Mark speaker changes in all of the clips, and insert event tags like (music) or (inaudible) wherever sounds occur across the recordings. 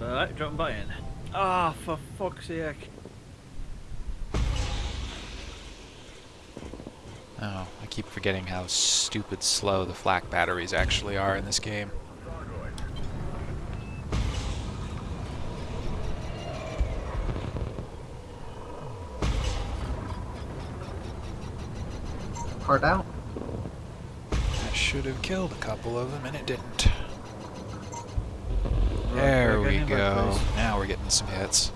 Speaker 1: Alright, drop by in. Ah, for fuck's sake.
Speaker 2: Oh, I keep forgetting how stupid slow the flak batteries actually are in this game.
Speaker 3: Hard out.
Speaker 2: I should have killed a couple of them and it didn't.
Speaker 1: Right,
Speaker 2: There
Speaker 1: we're
Speaker 2: we
Speaker 1: getting in
Speaker 2: go. Now we're getting some hits.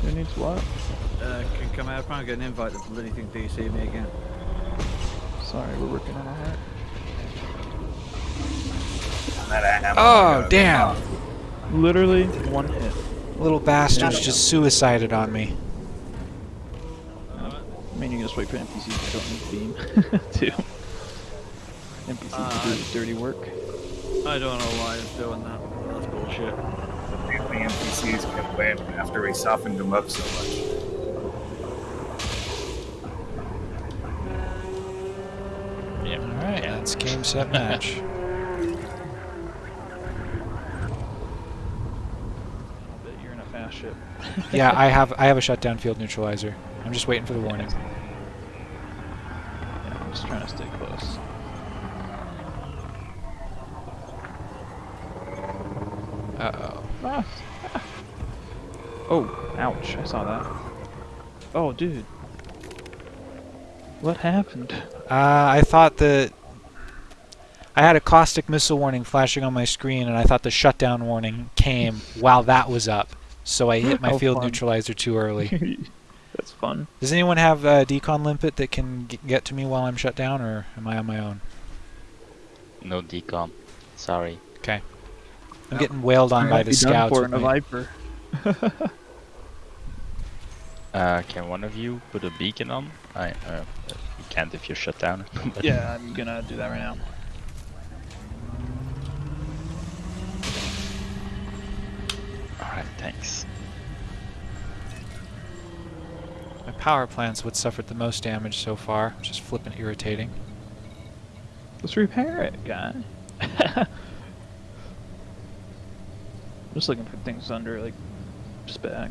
Speaker 4: Who needs what?
Speaker 1: Uh, can come out and get an invite to bloody thing DC me again.
Speaker 4: Sorry, we're working on that.
Speaker 5: That ammo
Speaker 2: Oh, damn!
Speaker 4: Literally one hit.
Speaker 2: Little bastards just suicided on me.
Speaker 4: I mean, you can just wait for NPCs to don't need beam, (laughs) (laughs) too. NPCs
Speaker 1: Uh,
Speaker 4: do the dirty work.
Speaker 1: I don't know why I'm doing that. That's bullshit.
Speaker 5: The NPCs can win after we softened them up so much.
Speaker 2: Alright, that's game, set, match. (laughs)
Speaker 4: I bet you're in a fast ship.
Speaker 2: yeah, I (laughs) have I have a shutdown field neutralizer. I'm just waiting for the warning.
Speaker 4: Yeah, I'm just trying to stay close.
Speaker 2: Uh-oh.
Speaker 4: Ah. Oh, ouch, I saw that. Oh, dude. What happened?
Speaker 2: Uh, I thought that I had a caustic missile warning flashing on my screen, and I thought the shutdown warning came (laughs) while that was up. So I hit my
Speaker 4: How
Speaker 2: field
Speaker 4: fun.
Speaker 2: neutralizer too early. (laughs)
Speaker 4: That's fun.
Speaker 2: Does anyone have a decon limpet that can get to me while I'm shut down, or am I on my own?
Speaker 6: No decon. Sorry.
Speaker 2: I'm
Speaker 3: Yep.
Speaker 2: getting wailed on
Speaker 3: Alright,
Speaker 2: by the
Speaker 4: be done
Speaker 2: scouts.
Speaker 4: for
Speaker 2: with
Speaker 4: in a
Speaker 2: my-
Speaker 4: Viper. (laughs)
Speaker 6: Uh, can one of you put a beacon on? I uh, you can't if you're shut down. (laughs)
Speaker 4: yeah, I'm gonna do that right now.
Speaker 6: Alright, thanks.
Speaker 2: My power plant's what suffered the most damage so far, which is flippin' irritating.
Speaker 4: Let's repair it, guy. (laughs) Just looking for things under like spec.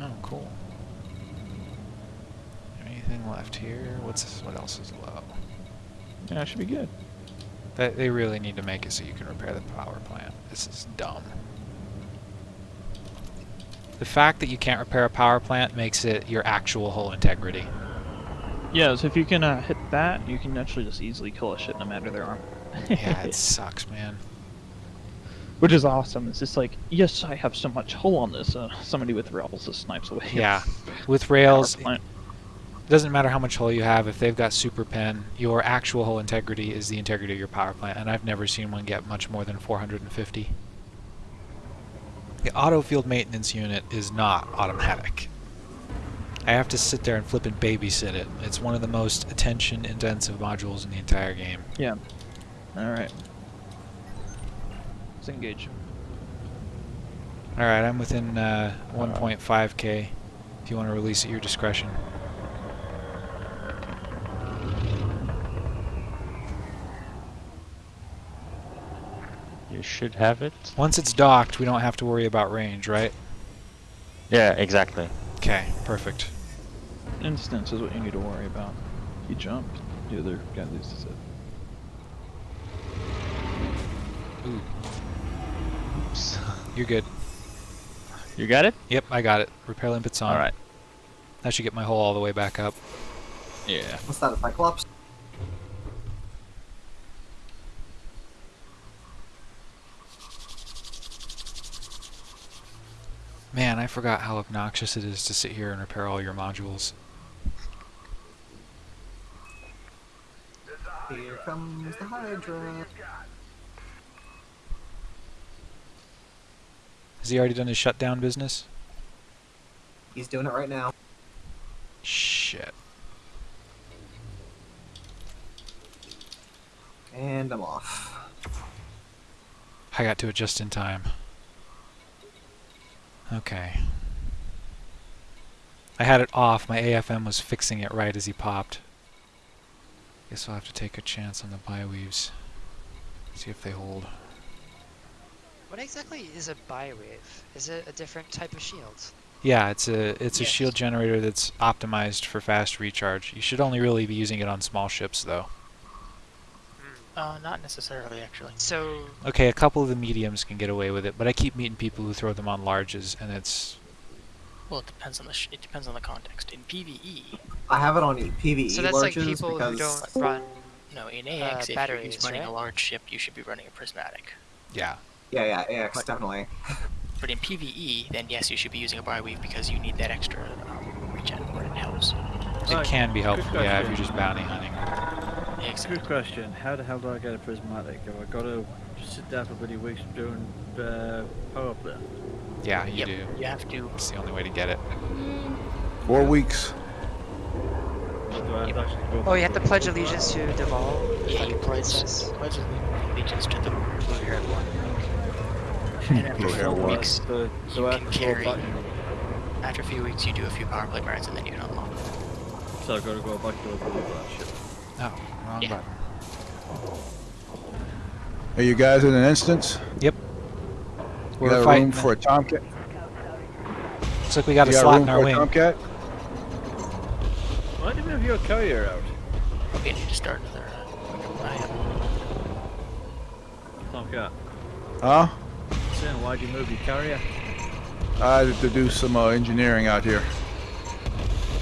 Speaker 2: Oh, cool. Anything left here? What's what else is low?
Speaker 4: Yeah, it should be good.
Speaker 2: That they really need to make it so you can repair the power plant. This is dumb. The fact that you can't repair a power plant makes it your actual whole integrity.
Speaker 4: Yeah, so if you can uh, hit that, you can actually just easily kill a shit no matter their arm.
Speaker 2: yeah, it (laughs) sucks, man.
Speaker 4: Which is awesome. It's just like, yes, I have so much hull on this. Uh, somebody with rails just snipes away.
Speaker 2: Yeah. (laughs) With rails, it doesn't matter how much hull you have. If they've got super pen, your actual hull integrity is the integrity of your power plant, and I've never seen one get much more than 450. The auto field maintenance unit is not automatic. I have to sit there and flip and babysit it. It's one of the most attention intensive modules in the entire game.
Speaker 4: Yeah. Alright. Let's engage.
Speaker 2: Alright, I'm within uh, 1.5k. If you want to release at your discretion.
Speaker 6: You should have it.
Speaker 2: Once it's docked, we don't have to worry about range, right?
Speaker 6: Yeah, exactly.
Speaker 2: Okay, perfect.
Speaker 4: Instance is what you need to worry about. If you jump, the other guy loses it.
Speaker 2: Ooh,
Speaker 6: Oops. (laughs)
Speaker 2: you're good.
Speaker 6: You got it?
Speaker 2: Yep, I got it. Repair limpet's on.
Speaker 6: Alright.
Speaker 2: That should get my hole all the way back up.
Speaker 6: Yeah.
Speaker 3: What's that, a Cyclops?
Speaker 2: Man, I forgot how obnoxious it is to sit here and repair all your modules.
Speaker 3: Here comes the Hydra.
Speaker 2: Has he already done his shutdown business?
Speaker 3: He's doing it right now.
Speaker 2: Shit.
Speaker 3: And I'm off.
Speaker 2: I got to it just in time. Okay. I had it off. My AFM was fixing it right as he popped. Guess I'll have to take a chance on the bioweaves. See if they hold.
Speaker 7: What exactly is a bioweave? Is it a different type of shield?
Speaker 2: Yeah, it's a it's a shield generator that's optimized for fast recharge. You should only really be using it on small ships though.
Speaker 8: Uh, not necessarily, actually.
Speaker 7: So,
Speaker 2: Okay, a couple of the mediums can get away with it, but I keep meeting people who throw them on larges, and it's
Speaker 8: Well, it depends on the sh- it depends on the context. In PVE,
Speaker 3: I have it on PVE
Speaker 7: so that's like
Speaker 3: larges
Speaker 7: people who don't run.
Speaker 8: no, in AX, if you're
Speaker 7: batteries,
Speaker 8: running
Speaker 7: right?
Speaker 8: a large ship, you should be running a prismatic.
Speaker 2: yeah.
Speaker 3: yeah, yeah, AX definitely.
Speaker 8: But in PVE, then yes, you should be using a bioweave because you need that extra um, regen where it helps.
Speaker 2: It can be helpful, yeah, if you're just bounty hunting.
Speaker 8: Exactly.
Speaker 1: Good question. How the hell do I get a prismatic? Have I got to sit there for bloody weeks doing uh, power play?
Speaker 2: Yeah, you
Speaker 8: Yep,
Speaker 2: do.
Speaker 8: You have to.
Speaker 2: It's the only way to get it.
Speaker 9: Four weeks.
Speaker 1: Or do I have to actually go
Speaker 7: Oh, you have to pledge allegiance to Duval.
Speaker 8: Yeah, you pledge, pledge allegiance to the blue-haired one. (laughs) and after four weeks,
Speaker 1: So, so
Speaker 8: you can
Speaker 1: have to go
Speaker 8: carry-
Speaker 1: back.
Speaker 8: after a few weeks, you do a few power play burns, and then you can unlock.
Speaker 1: So I've got to go back to the blue that ship.
Speaker 2: Oh, wrong
Speaker 8: Yeah.
Speaker 2: button.
Speaker 9: Are you guys in an instance?
Speaker 2: Yep. We're
Speaker 9: got
Speaker 2: fighting.
Speaker 9: room for a tomcat?
Speaker 2: Looks like we got a
Speaker 9: you got
Speaker 2: slot
Speaker 9: room
Speaker 2: in our
Speaker 9: for a
Speaker 2: wing.
Speaker 9: tomcat?
Speaker 1: Why do you move your carrier out?
Speaker 8: Okay, I need to start another. Uh, I have
Speaker 1: Tomcat.
Speaker 9: Huh?
Speaker 1: Saying, why'd you move your carrier?
Speaker 9: I had to do some uh, engineering out here.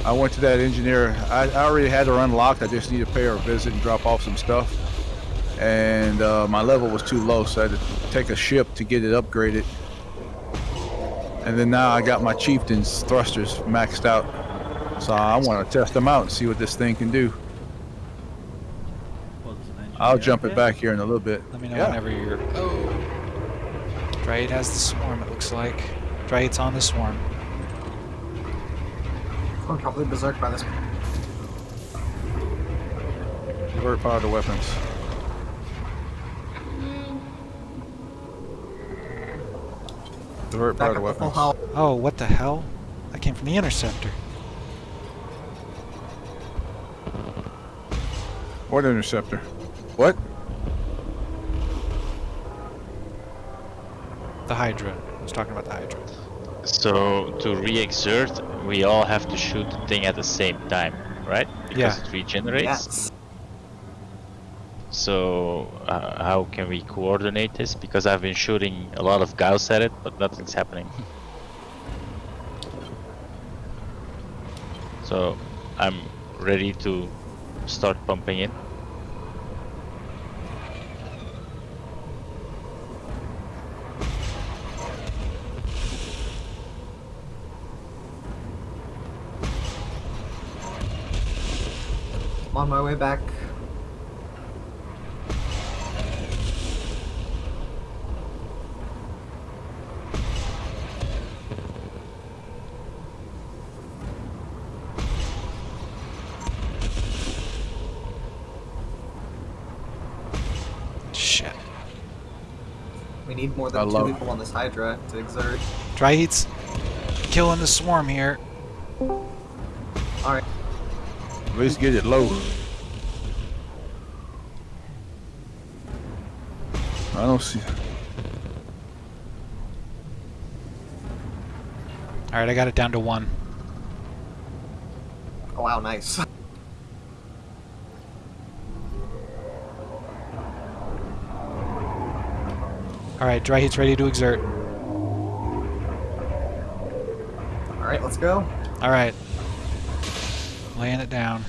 Speaker 9: I went to that engineer. I, I already had her unlocked. I just need to pay her a visit and drop off some stuff. And uh, my level was too low, so I had to take a ship to get it upgraded. And then now I got my chieftain's thrusters maxed out. So I want to test them out and see what this thing can do.
Speaker 1: Well, there's an engineer
Speaker 9: I'll jump
Speaker 1: out
Speaker 9: it back here in a little bit.
Speaker 2: Let me know
Speaker 9: Yeah.
Speaker 2: whenever you're. Oh. Dryad has the swarm, it looks like. Dryad's on the swarm.
Speaker 3: I'm probably berserk by this.
Speaker 9: Divert power to weapons. Divert
Speaker 3: Back
Speaker 9: to
Speaker 3: up to
Speaker 9: weapons.
Speaker 2: Oh, what the hell? That came from the interceptor.
Speaker 9: What interceptor? What?
Speaker 2: The Hydra. I was talking about the Hydra.
Speaker 6: So to re-exert, we all have to shoot the thing at the same time, right? Because
Speaker 2: Yeah.
Speaker 6: it regenerates.
Speaker 3: Yes.
Speaker 6: So uh, how can we coordinate this? Because I've been shooting a lot of Gauss at it, but nothing's happening. (laughs) So I'm ready to start pumping it.
Speaker 3: I'm on my way back.
Speaker 2: Shit.
Speaker 3: We need more
Speaker 9: I
Speaker 3: than two
Speaker 9: love-
Speaker 3: people on this Hydra to exert.
Speaker 2: Dryad's killing the swarm here.
Speaker 3: Alright.
Speaker 9: At least get it low. I don't see.
Speaker 2: Alright, I got it down to one.
Speaker 3: Oh, wow, nice. (laughs)
Speaker 2: Alright, dry heat's ready to exert.
Speaker 3: Alright, let's go.
Speaker 2: Alright. Laying it down.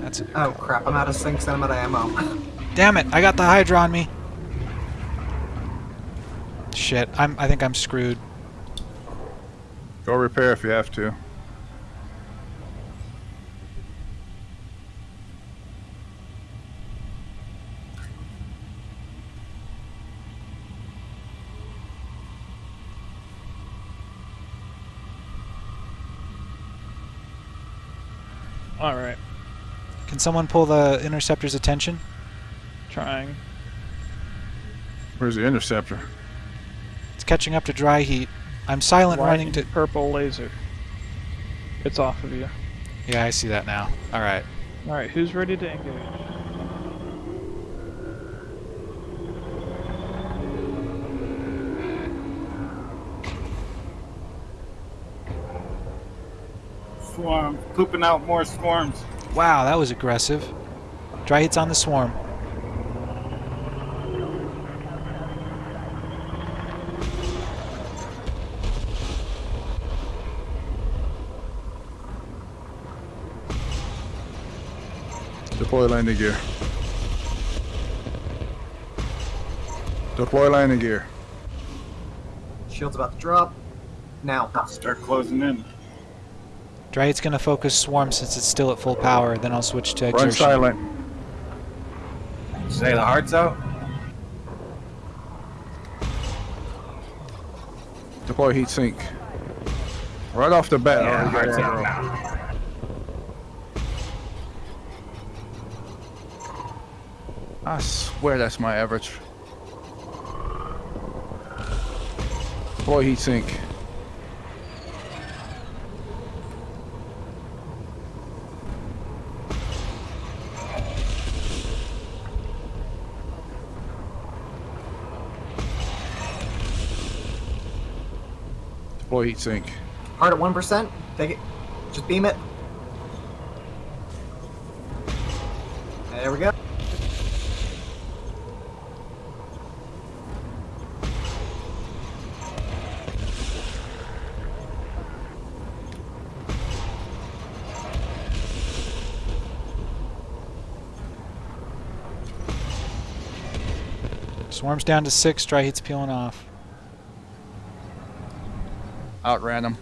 Speaker 2: That's it.
Speaker 3: Oh crap, I'm out of sinks and I'm out of ammo.
Speaker 2: Damn it! I got the Hydra on me. Shit, I'm. I think I'm screwed.
Speaker 9: Go repair if you have to.
Speaker 4: All right,
Speaker 2: Can someone pull the interceptor's attention?
Speaker 4: trying.
Speaker 9: Where's the interceptor?
Speaker 2: It's catching up to dry heat. I'm silent
Speaker 4: White
Speaker 2: running to.
Speaker 4: purple laser. It's off of you.
Speaker 2: Yeah, I see that now. All right.
Speaker 4: All right, who's ready to engage?
Speaker 5: Swarm. Pooping out more swarms.
Speaker 2: Wow, that was aggressive. Dry hits on the swarm.
Speaker 9: Deploy landing gear. Deploy landing gear.
Speaker 3: Shield's about to drop. Now.
Speaker 5: Start closing in.
Speaker 2: Dry heat's gonna focus swarm since it's still at full power. Then I'll switch to
Speaker 9: Run
Speaker 2: exertion.
Speaker 9: silent.
Speaker 5: Say the heart's out.
Speaker 9: Deploy heat sink. Right off the bat.
Speaker 5: Yeah,
Speaker 9: already got
Speaker 5: heart's out now.
Speaker 9: I swear that's my average. Deploy heat sink. Deploy heat sink.
Speaker 3: Hard at 1%. Take it. Just beam it. There we go.
Speaker 2: Swarm's down to six. Dry heat's peeling off.
Speaker 9: Outran them.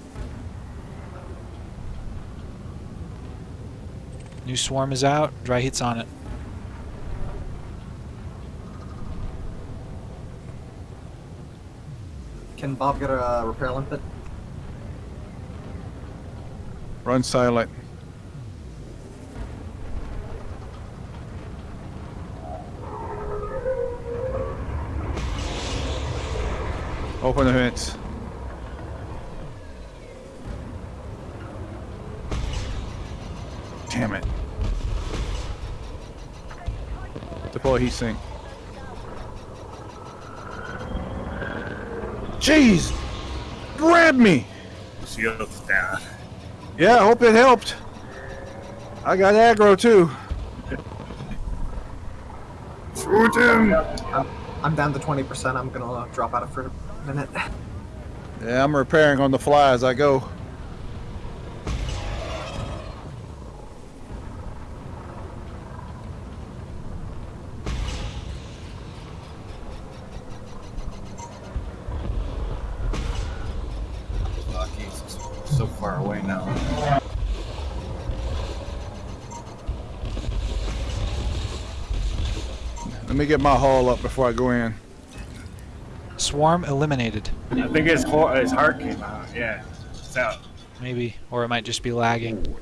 Speaker 2: New swarm is out. Dry heat's on it.
Speaker 3: Can Bob get a uh, repair limpet?
Speaker 9: Run silent. Open the vents. Damn it. Deploy heat sink. Jeez! Grab me!
Speaker 5: Shield's down.
Speaker 9: Yeah, I hope it helped. I got aggro too.
Speaker 5: Shoot him!
Speaker 3: I'm down to 20%. I'm gonna drop out of for a minute.
Speaker 9: Yeah, I'm repairing on the fly as I go.
Speaker 5: Far away now.
Speaker 9: Let me get my haul up before I go in.
Speaker 2: Swarm eliminated.
Speaker 5: I think his, ho- his heart came out. Yeah, it's out.
Speaker 2: Maybe. Or it might just be lagging.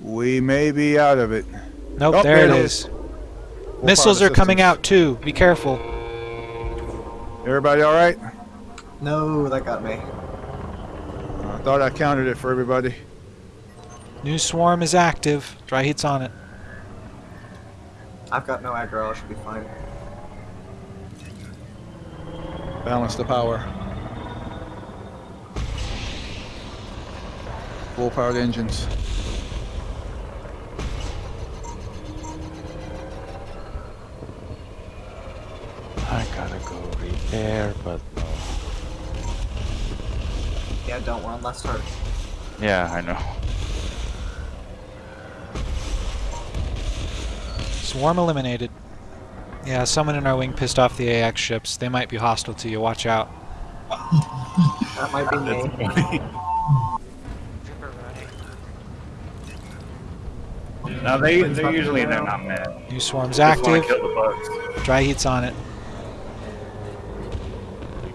Speaker 9: We may be out of it.
Speaker 2: Nope,
Speaker 9: Oh,
Speaker 2: there,
Speaker 9: there
Speaker 2: it
Speaker 9: it
Speaker 2: is.
Speaker 9: Full
Speaker 2: Missiles are coming out too. Be careful.
Speaker 9: Everybody all right?
Speaker 3: No, that got me.
Speaker 9: I thought I counted it for everybody.
Speaker 2: New swarm is active. Dry heat's on it.
Speaker 3: I've got no aggro. I should be fine.
Speaker 9: Balance the power. Full powered engines.
Speaker 6: I gotta go repair, but no.
Speaker 3: Yeah, don't. We're on last start.
Speaker 6: Yeah, I know.
Speaker 2: Swarm eliminated. Yeah, someone in our wing pissed off the AX ships. They might be hostile to you. Watch out.
Speaker 3: That might be me.
Speaker 7: Trooper running.
Speaker 5: Now they they usually they're not mad.
Speaker 2: New swarm's active.
Speaker 5: kill the bugs.
Speaker 2: Dry heat's on it.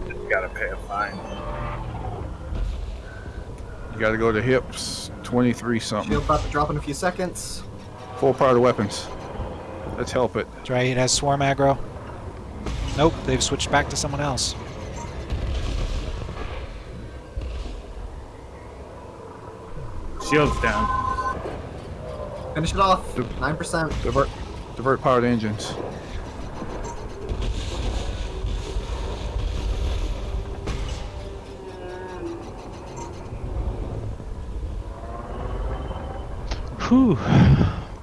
Speaker 5: You gotta pay a fine.
Speaker 9: You gotta go to hips, 23 something.
Speaker 3: Shield about to drop in a few seconds.
Speaker 9: Full power to weapons. Let's help it.
Speaker 2: Dry Heat has swarm aggro. Nope, they've switched back to someone else.
Speaker 5: Shield's down.
Speaker 3: Finish it off. 9%.
Speaker 9: Divert, divert power to engines.
Speaker 6: Whew.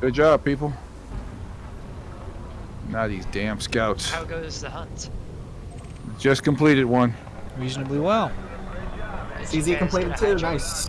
Speaker 9: Good job, people. Now these damn scouts.
Speaker 7: How goes the hunt?
Speaker 9: Just completed one.
Speaker 2: Reasonably well.
Speaker 7: Did you
Speaker 3: CZ
Speaker 7: guys
Speaker 3: completed
Speaker 7: get
Speaker 3: too.
Speaker 7: Hydra?
Speaker 3: Nice.